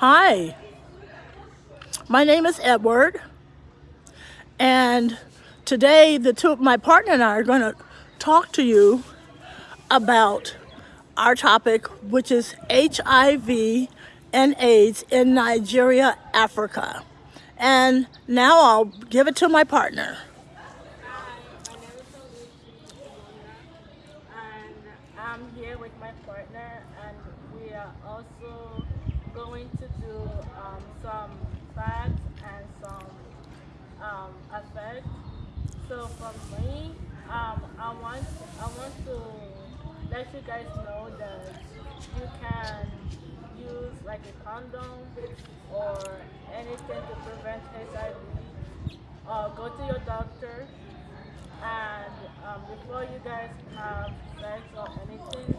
Hi, my name is Edward, and today the two, my partner and I are going to talk to you about our topic, which is HIV and AIDS in Nigeria, Africa. And now I'll give it to my partner. I'm here with my partner, and we are also do um, some facts and some um, effects. So for me, um, I want I want to let you guys know that you can use like a condom or anything to prevent HIV. Uh, go to your doctor and um, before you guys have sex or anything,